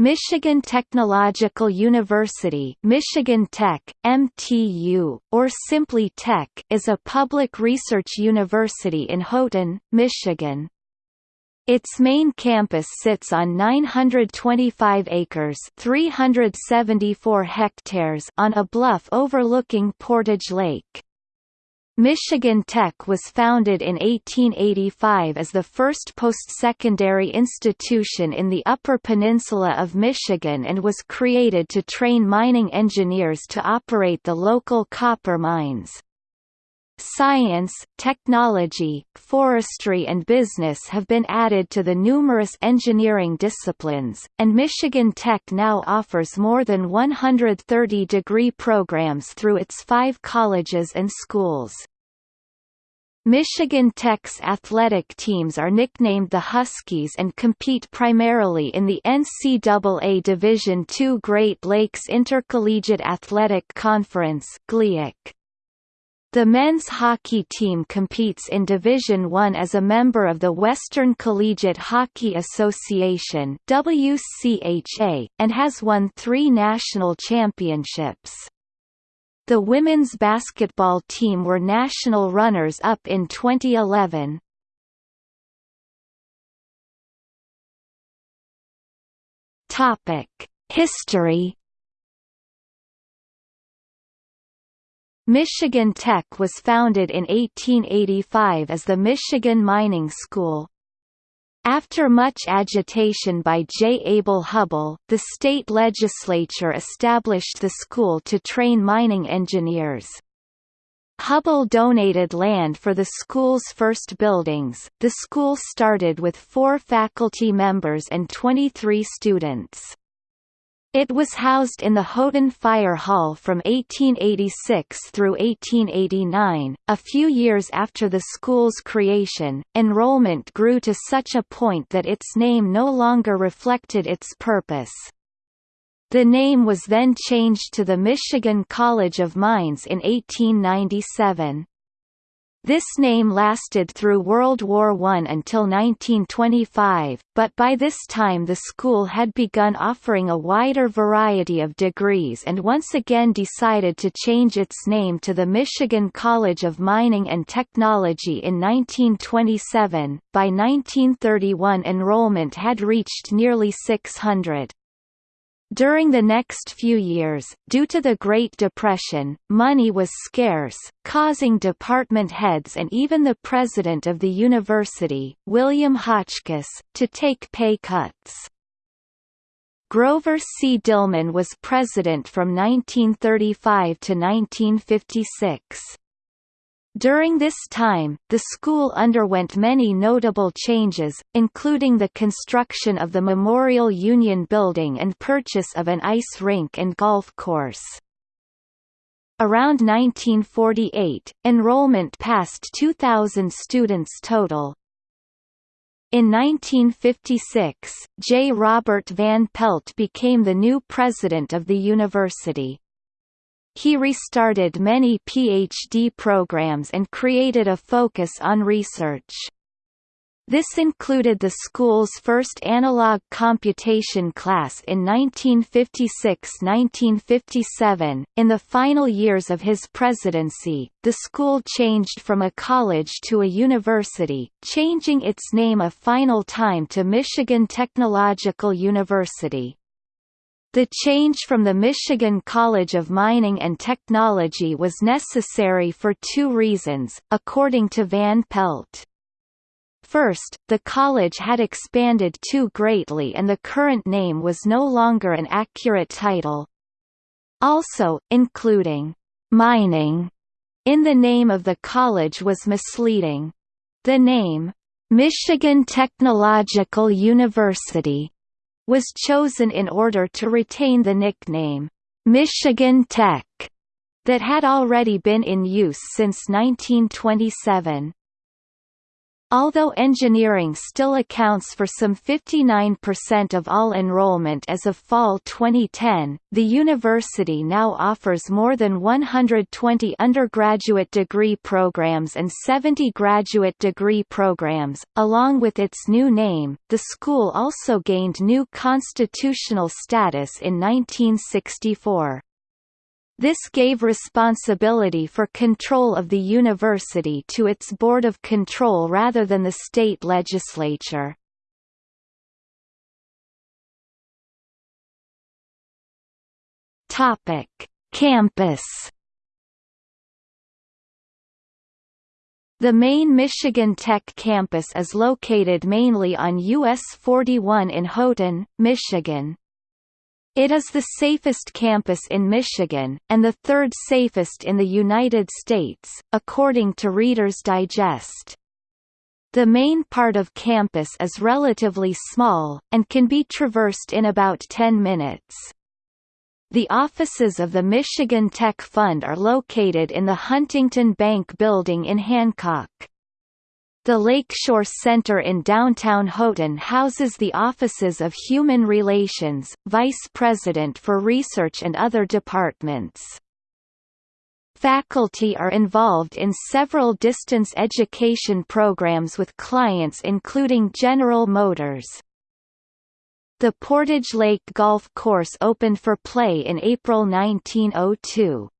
Michigan Technological University Michigan Tech, MTU, or simply Tech is a public research university in Houghton, Michigan. Its main campus sits on 925 acres 374 hectares on a bluff overlooking Portage Lake. Michigan Tech was founded in 1885 as the first post-secondary institution in the Upper Peninsula of Michigan and was created to train mining engineers to operate the local copper mines. Science, technology, forestry and business have been added to the numerous engineering disciplines, and Michigan Tech now offers more than 130 degree programs through its five colleges and schools. Michigan Tech's athletic teams are nicknamed the Huskies and compete primarily in the NCAA Division II Great Lakes Intercollegiate Athletic Conference The men's hockey team competes in Division I as a member of the Western Collegiate Hockey Association WCHA, and has won three national championships. The women's basketball team were national runners-up in 2011. Topic: History. Michigan Tech was founded in 1885 as the Michigan Mining School. After much agitation by J. Abel Hubbell, the state legislature established the school to train mining engineers. Hubbell donated land for the school's first buildings. The school started with four faculty members and 23 students. It was housed in the Houghton Fire Hall from 1886 through 1889. A few years after the school's creation, enrollment grew to such a point that its name no longer reflected its purpose. The name was then changed to the Michigan College of Mines in 1897. This name lasted through World War I until 1925, but by this time the school had begun offering a wider variety of degrees and once again decided to change its name to the Michigan College of Mining and Technology in 1927. By 1931 enrollment had reached nearly 600. During the next few years, due to the Great Depression, money was scarce, causing department heads and even the president of the university, William Hotchkiss, to take pay cuts. Grover C. Dillman was president from 1935 to 1956. During this time, the school underwent many notable changes, including the construction of the Memorial Union Building and purchase of an ice rink and golf course. Around 1948, enrollment passed 2,000 students total. In 1956, J. Robert Van Pelt became the new president of the university. He restarted many PhD programs and created a focus on research. This included the school's first analog computation class in 1956–1957. In the final years of his presidency, the school changed from a college to a university, changing its name a final time to Michigan Technological University. The change from the Michigan College of Mining and Technology was necessary for two reasons, according to Van Pelt. First, the college had expanded too greatly and the current name was no longer an accurate title. Also, including «mining» in the name of the college was misleading. The name, «Michigan Technological University» was chosen in order to retain the nickname, Michigan Tech, that had already been in use since 1927. Although engineering still accounts for some 59% of all enrollment as of fall 2010, the university now offers more than 120 undergraduate degree programs and 70 graduate degree programs. Along with its new name, the school also gained new constitutional status in 1964. This gave responsibility for control of the university to its Board of Control rather than the state legislature. Campus. The main Michigan Tech campus is located mainly on US 41 in Houghton, Michigan. It is the safest campus in Michigan, and the third safest in the United States, according to Reader's Digest. The main part of campus is relatively small, and can be traversed in about 10 minutes. The offices of the Michigan Tech Fund are located in the Huntington Bank Building in Hancock. The Lakeshore Center in downtown Houghton houses the offices of Human Relations, Vice President for Research and other departments. Faculty are involved in several distance education programs with clients including General Motors. The Portage Lake Golf Course opened for play in April 1902.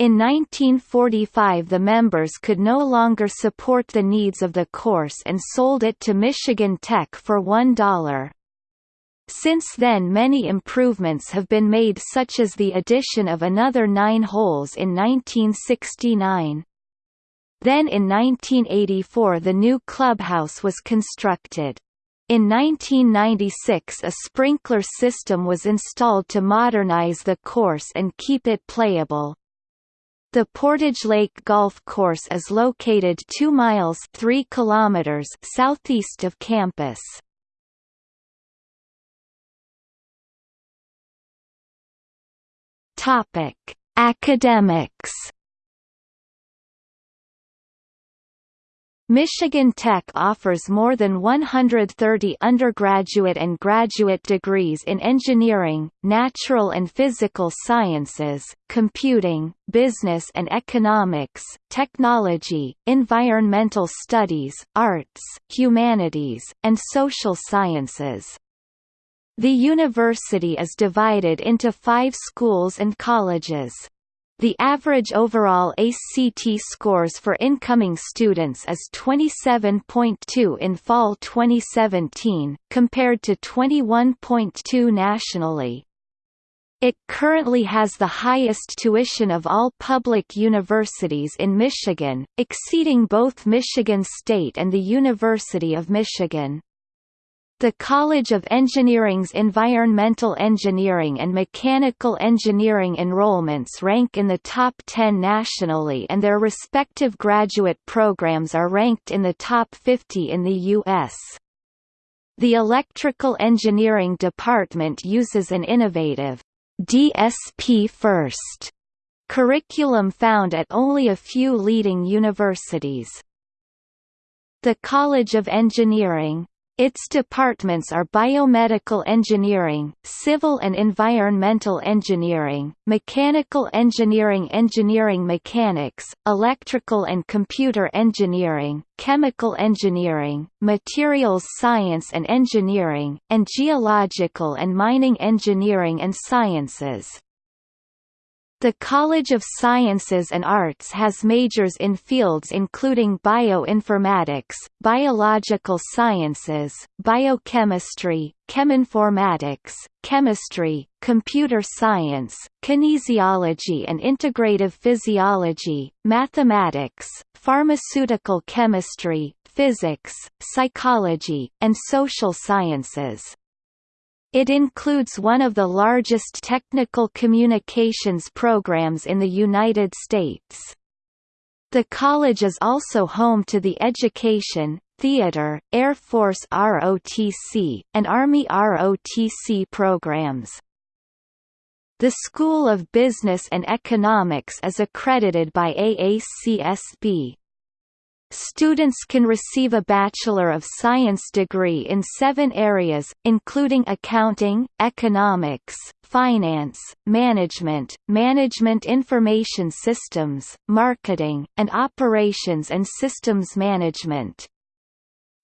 In 1945 the members could no longer support the needs of the course and sold it to Michigan Tech for $1. Since then many improvements have been made such as the addition of another nine holes in 1969. Then in 1984 the new clubhouse was constructed. In 1996 a sprinkler system was installed to modernize the course and keep it playable. The Portage Lake Golf Course is located 2 miles 3 kilometers southeast of campus. Topic: Academics Michigan Tech offers more than 130 undergraduate and graduate degrees in engineering, natural and physical sciences, computing, business and economics, technology, environmental studies, arts, humanities, and social sciences. The university is divided into five schools and colleges. The average overall ACT scores for incoming students is 27.2 in fall 2017, compared to 21.2 nationally. It currently has the highest tuition of all public universities in Michigan, exceeding both Michigan State and the University of Michigan. The College of Engineering's Environmental Engineering and Mechanical Engineering enrollments rank in the top 10 nationally and their respective graduate programs are ranked in the top 50 in the U.S. The Electrical Engineering Department uses an innovative DSP First curriculum found at only a few leading universities. The College of Engineering its departments are biomedical engineering, civil and environmental engineering, mechanical engineering engineering mechanics, electrical and computer engineering, chemical engineering, materials science and engineering, and geological and mining engineering and sciences. The College of Sciences and Arts has majors in fields including bioinformatics, biological sciences, biochemistry, cheminformatics, chemistry, computer science, kinesiology and integrative physiology, mathematics, pharmaceutical chemistry, physics, psychology, and social sciences. It includes one of the largest technical communications programs in the United States. The college is also home to the Education, Theater, Air Force ROTC, and Army ROTC programs. The School of Business and Economics is accredited by AACSB. Students can receive a Bachelor of Science degree in seven areas, including accounting, economics, finance, management, management information systems, marketing, and operations and systems management.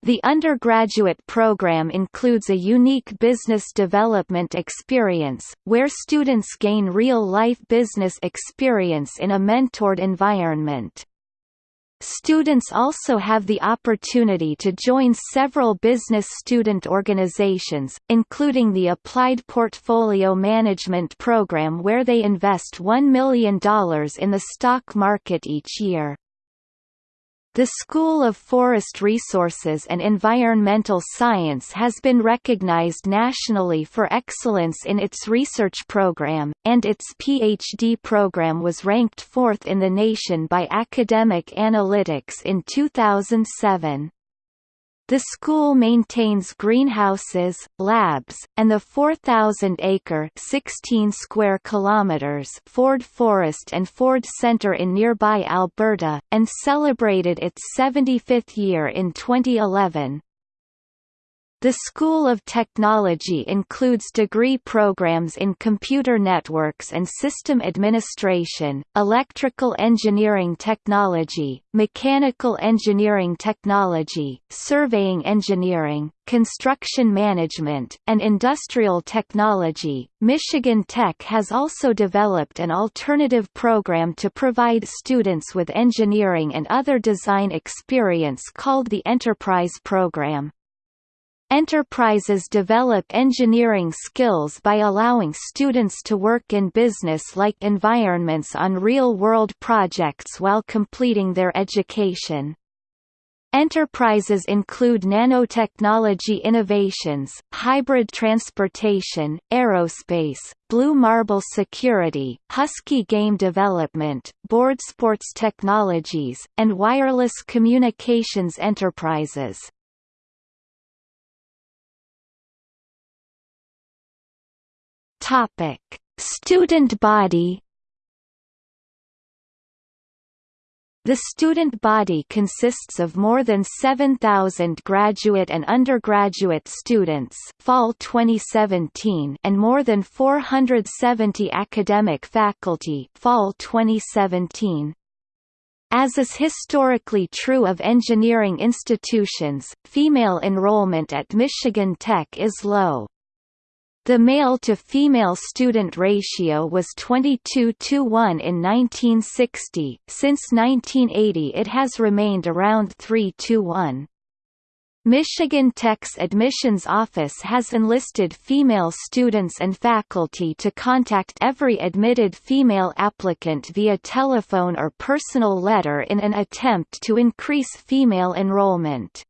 The undergraduate program includes a unique business development experience, where students gain real-life business experience in a mentored environment. Students also have the opportunity to join several business student organizations, including the Applied Portfolio Management Program where they invest $1 million in the stock market each year. The School of Forest Resources and Environmental Science has been recognized nationally for excellence in its research program, and its PhD program was ranked fourth in the nation by Academic Analytics in 2007. The school maintains greenhouses, labs, and the 4,000-acre (16 square kilometers) Ford Forest and Ford Centre in nearby Alberta, and celebrated its 75th year in 2011. The School of Technology includes degree programs in computer networks and system administration, electrical engineering technology, mechanical engineering technology, surveying engineering, construction management, and industrial technology. Michigan Tech has also developed an alternative program to provide students with engineering and other design experience called the Enterprise Program. Enterprises develop engineering skills by allowing students to work in business-like environments on real-world projects while completing their education. Enterprises include nanotechnology innovations, hybrid transportation, aerospace, Blue Marble security, Husky game development, board sports technologies, and wireless communications enterprises. Topic: Student body. The student body consists of more than 7,000 graduate and undergraduate students fall 2017 and more than 470 academic faculty fall 2017. As is historically true of engineering institutions, female enrollment at Michigan Tech is low. The male-to-female student ratio was 22 to 1 in 1960, since 1980 it has remained around 3 to 1. Michigan Tech's admissions office has enlisted female students and faculty to contact every admitted female applicant via telephone or personal letter in an attempt to increase female enrollment.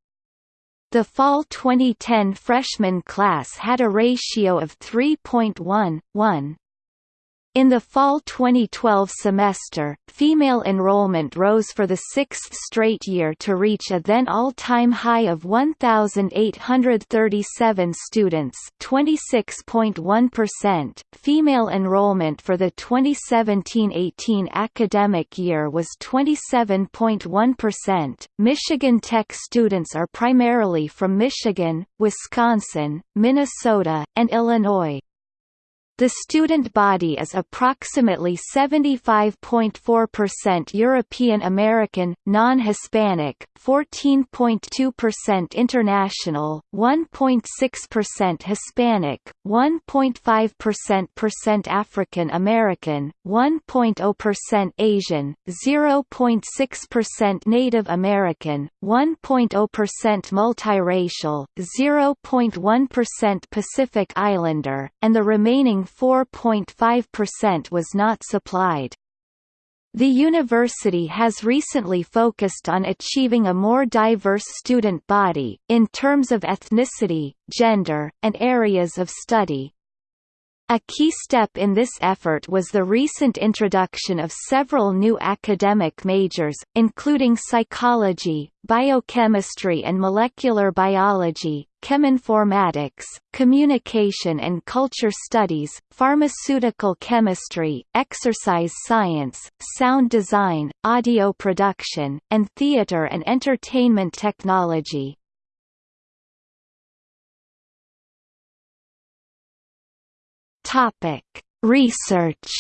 The fall 2010 freshman class had a ratio of 3.1:1. In the fall 2012 semester, female enrollment rose for the sixth straight year to reach a then all-time high of 1,837 students 26.1%. Female enrollment for the 2017-18 academic year was 27.1%. Michigan Tech students are primarily from Michigan, Wisconsin, Minnesota, and Illinois. The student body is approximately 75.4% European American, non-Hispanic, 14.2% international, 1.6% Hispanic, 1.5% African American, 1.0% Asian, 0.6% Native American, 1.0% multiracial, 0.1% Pacific Islander, and the remaining 4.5% was not supplied. The university has recently focused on achieving a more diverse student body, in terms of ethnicity, gender, and areas of study. A key step in this effort was the recent introduction of several new academic majors, including psychology, biochemistry and molecular biology, cheminformatics, communication and culture studies, pharmaceutical chemistry, exercise science, sound design, audio production, and theater and entertainment technology. Topic: Research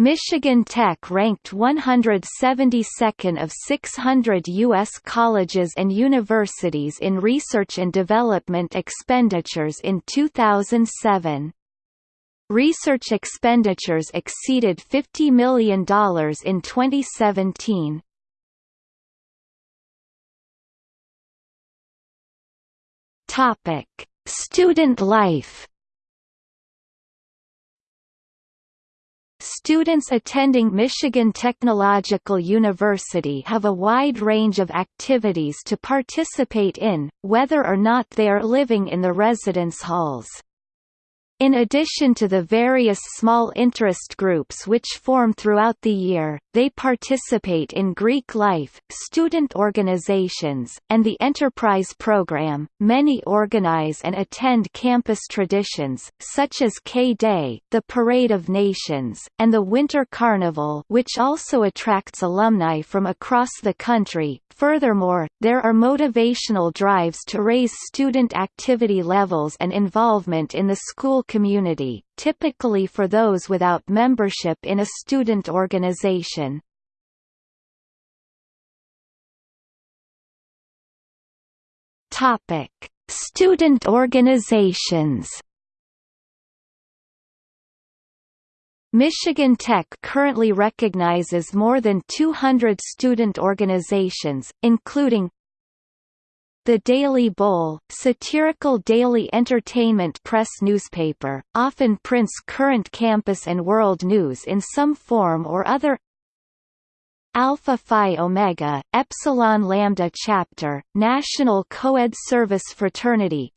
Michigan Tech ranked 172nd of 600 U.S. colleges and universities in research and development expenditures in 2007. Research expenditures exceeded $50 million in 2017. Student life Students attending Michigan Technological University have a wide range of activities to participate in, whether or not they are living in the residence halls. In addition to the various small interest groups which form throughout the year, they participate in Greek life, student organizations, and the Enterprise program. Many organize and attend campus traditions, such as K-Day, the Parade of Nations, and the Winter Carnival, which also attracts alumni from across the country. Furthermore, there are motivational drives to raise student activity levels and involvement in the school community, typically for those without membership in a student organization. Topic: Student organizations. Michigan Tech currently recognizes more than 200 student organizations, including the Daily Bull, satirical daily entertainment press newspaper, often prints current campus and world news in some form or other Alpha Phi Omega, Epsilon Lambda Chapter, National Coed Service Fraternity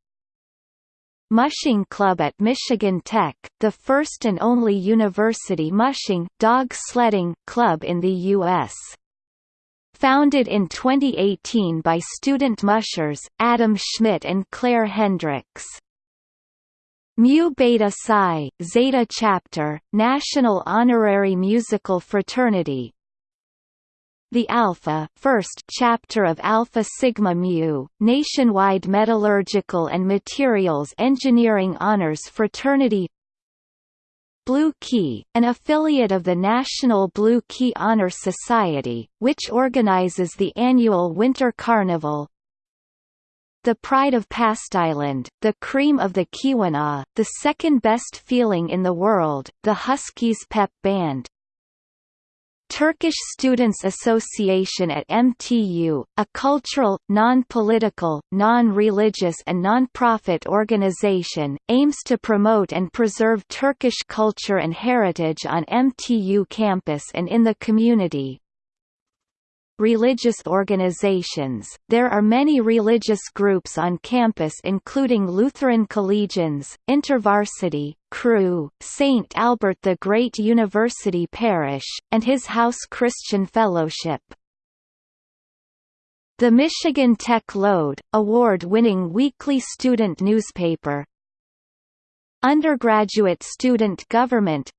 Mushing Club at Michigan Tech, the first and only university mushing dog sledding club in the U.S. Founded in 2018 by student mushers, Adam Schmidt and Claire Hendricks. Mu Beta Psi, Zeta Chapter, National Honorary Musical Fraternity, the Alpha first chapter of Alpha Sigma Mu, nationwide metallurgical and materials engineering honors fraternity Blue Key, an affiliate of the National Blue Key Honor Society, which organizes the annual Winter Carnival. The Pride of Past Island, the cream of the Keweenaw, the second best feeling in the world, the Huskies Pep Band, Turkish Students Association at MTU, a cultural, non-political, non-religious and non-profit organization, aims to promote and preserve Turkish culture and heritage on MTU campus and in the community, religious organizations. There are many religious groups on campus including Lutheran Collegians, InterVarsity, Cru, St. Albert the Great University Parish, and His House Christian Fellowship. The Michigan Tech Lode, award-winning weekly student newspaper Undergraduate Student Government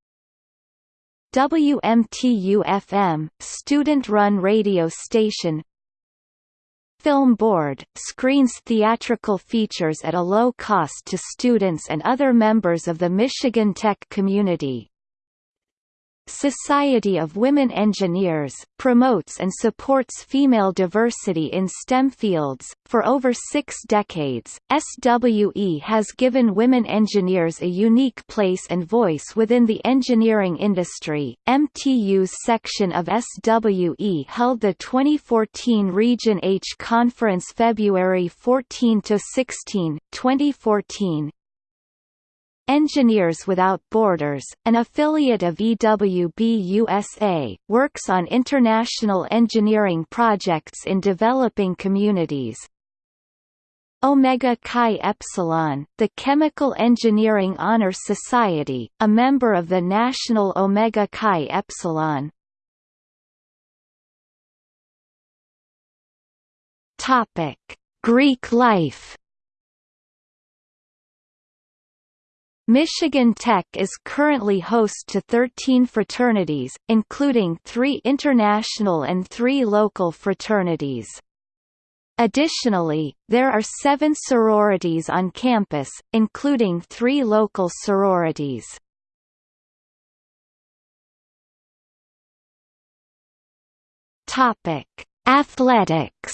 WMTU-FM, student-run radio station Film Board, screens theatrical features at a low cost to students and other members of the Michigan tech community. Society of Women Engineers, promotes and supports female diversity in STEM fields. For over six decades, SWE has given women engineers a unique place and voice within the engineering industry. MTU's section of SWE held the 2014 Region H Conference February 14 to 16, 2014, Engineers Without Borders, an affiliate of EWB USA, works on international engineering projects in developing communities. Omega Chi Epsilon, the Chemical Engineering Honor Society, a member of the National Omega Chi Epsilon. Greek life. Michigan Tech is currently host to 13 fraternities, including three international and three local fraternities. Additionally, there are seven sororities on campus, including three local sororities. Athletics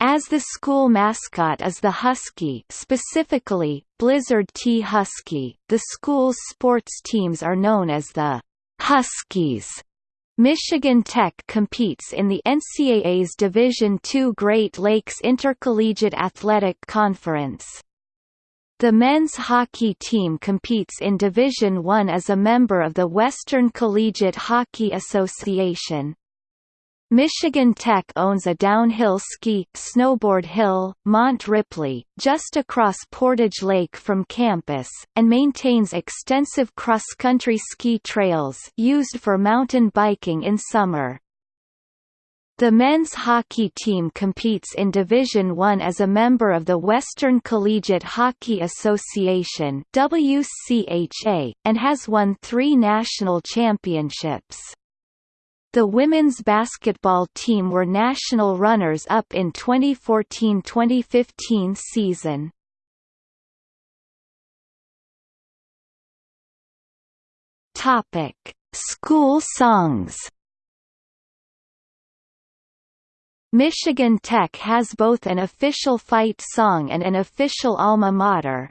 As the school mascot is the Husky specifically, Blizzard T Husky, the school's sports teams are known as the Huskies. Michigan Tech competes in the NCAA's Division II Great Lakes Intercollegiate Athletic Conference. The men's hockey team competes in Division I as a member of the Western Collegiate Hockey Association. Michigan Tech owns a downhill ski, snowboard hill, Mont Ripley, just across Portage Lake from campus, and maintains extensive cross-country ski trails used for mountain biking in summer. The men's hockey team competes in Division I as a member of the Western Collegiate Hockey Association WCHA, and has won three national championships. The women's basketball team were national runners-up in 2014–2015 season. Topic: School songs. Michigan Tech has both an official fight song and an official alma mater.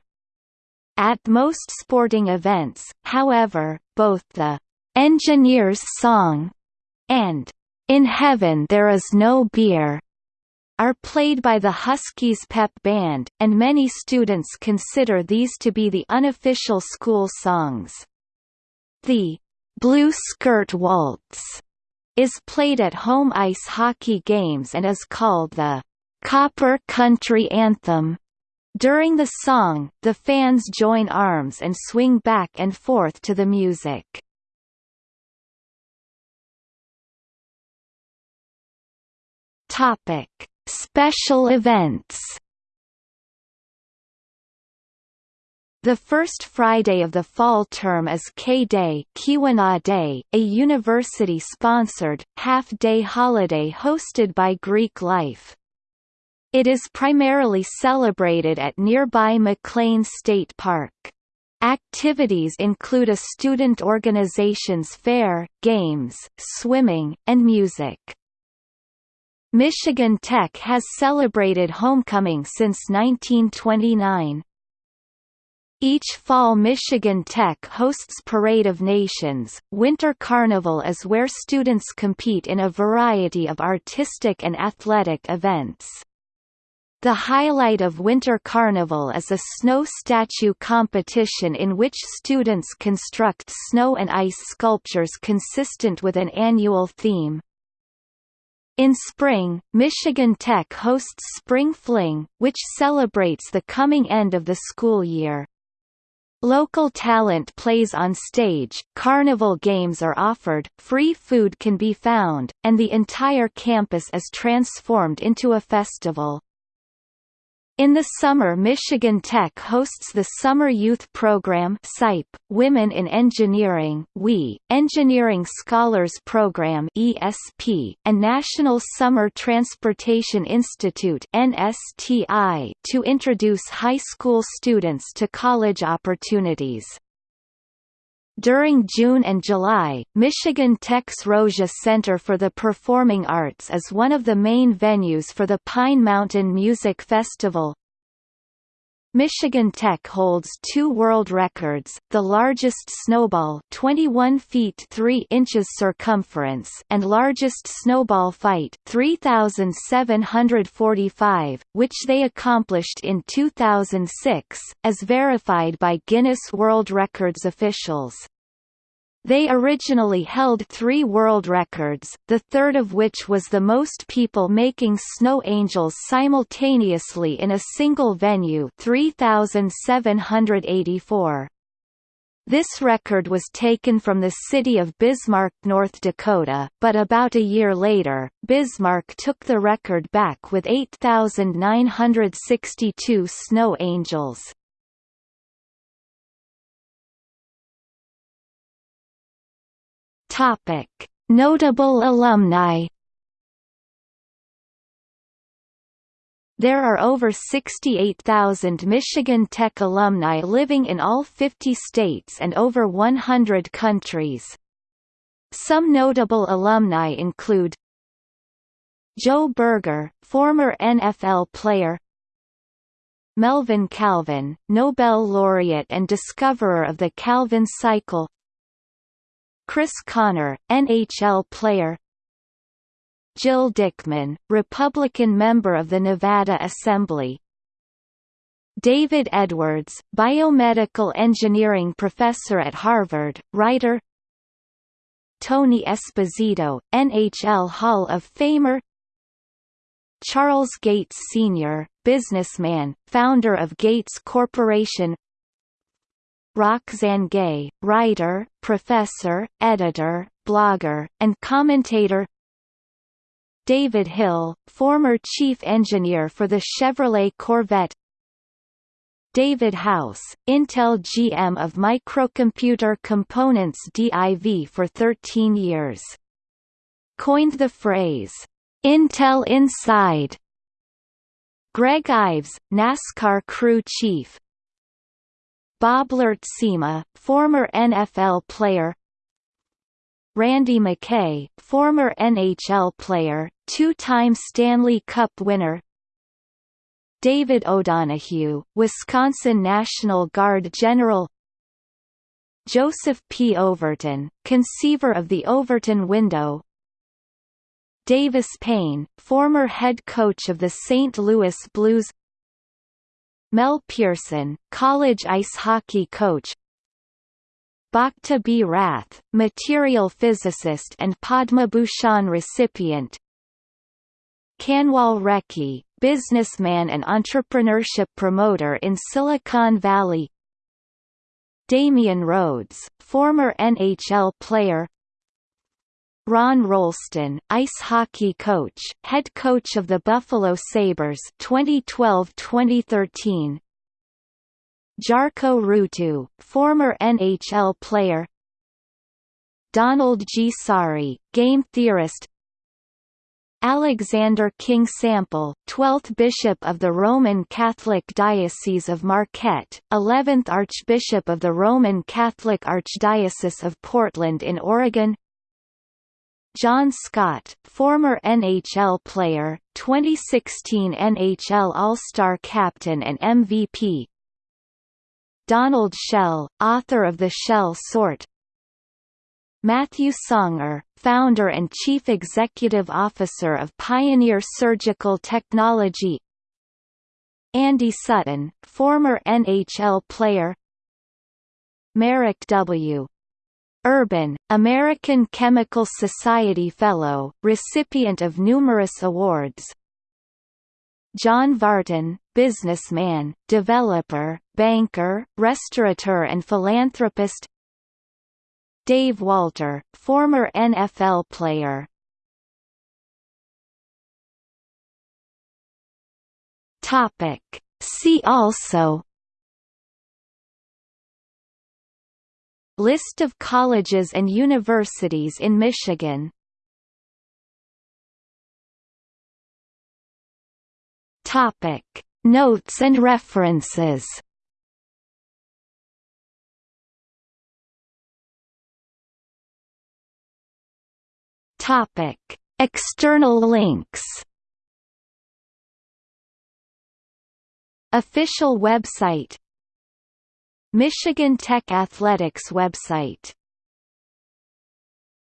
At most sporting events, however, both the Engineers Song and In Heaven There Is No Beer are played by the Huskies Pep Band, and many students consider these to be the unofficial school songs. The Blue Skirt Waltz is played at home ice hockey games and is called the Copper Country Anthem. During the song, the fans join arms and swing back and forth to the music. Topic: Special events. The first Friday of the fall term is K-Day Day, a university-sponsored, half-day holiday hosted by Greek Life. It is primarily celebrated at nearby McLain State Park. Activities include a student organization's fair, games, swimming, and music. Michigan Tech has celebrated homecoming since 1929. Each fall Michigan Tech hosts Parade of Nations. Winter Carnival is where students compete in a variety of artistic and athletic events. The highlight of Winter Carnival is a snow statue competition in which students construct snow and ice sculptures consistent with an annual theme. In spring, Michigan Tech hosts Spring Fling, which celebrates the coming end of the school year. Local talent plays on stage, carnival games are offered, free food can be found, and the entire campus is transformed into a festival. In the summer Michigan Tech hosts the Summer Youth Program SIPE, Women in Engineering WE, Engineering Scholars Program ESP, and National Summer Transportation Institute NSTI to introduce high school students to college opportunities. During June and July, Michigan Tech's Rozsa Center for the Performing Arts is one of the main venues for the Pine Mountain Music Festival. Michigan Tech holds two world records, the largest snowball 21 feet 3 inches circumference and largest snowball fight 3,745, which they accomplished in 2006, as verified by Guinness World Records officials. They originally held three world records, the third of which was the most people making snow angels simultaneously in a single venue 3,784. This record was taken from the city of Bismarck, North Dakota, but about a year later, Bismarck took the record back with 8,962 snow angels. Topic: Notable alumni. There are over 68,000 Michigan Tech alumni living in all 50 states and over 100 countries. Some notable alumni include Joe Berger, former NFL player Melvin Calvin, Nobel laureate and discoverer of the Calvin cycle Chris Conner, NHL player. Jill Dickman, Republican member of the Nevada Assembly. David Edwards, biomedical engineering professor at Harvard, writer. Tony Esposito, NHL Hall of Famer. Charles Gates Sr., businessman, founder of Gates Corporation Roxane Gay, writer, professor, editor, blogger, and commentator. David Hill, former chief engineer for the Chevrolet Corvette. David House, Intel GM of Microcomputer Components DIV for 13 years. Coined the phrase, "'Intel Inside' Greg Ives, NASCAR crew chief, Bob Lurtsema, former NFL player Randy McKay, former NHL player, two-time Stanley Cup winner David O'Donohue, Wisconsin National Guard General Joseph P. Overton, conceiver of the Overton window Davis Payne, former head coach of the St. Louis Blues Mel Pearson, college ice hockey coach. Bhakta B. Rath, material physicist and Padma Bhushan recipient. Kanwal Rekhi, businessman and entrepreneurship promoter in Silicon Valley. Damian Rhodes, former NHL player Ron Rolston, ice hockey coach, head coach of the Buffalo Sabres 2012-2013. Jarkko Ruutu, former NHL player. Donald G. Saari, game theorist. Alexander King Sample, 12th Bishop of the Roman Catholic Diocese of Marquette, 11th Archbishop of the Roman Catholic Archdiocese of Portland in Oregon John Scott, former NHL player, 2016 NHL All-Star captain and MVP Donald Shell, author of The Shell Sort. Matthew Songer, founder and chief executive officer of Pioneer Surgical Technology. Andy Sutton, former NHL player. Marek W. Urban, American Chemical Society Fellow, recipient of numerous awards. John Vartan, businessman, developer, banker, restaurateur and philanthropist. Dave Walter, former NFL player. See also List of colleges and universities in Michigan. Topic. Notes and references. Topic. External links. Official website Michigan Tech Athletics website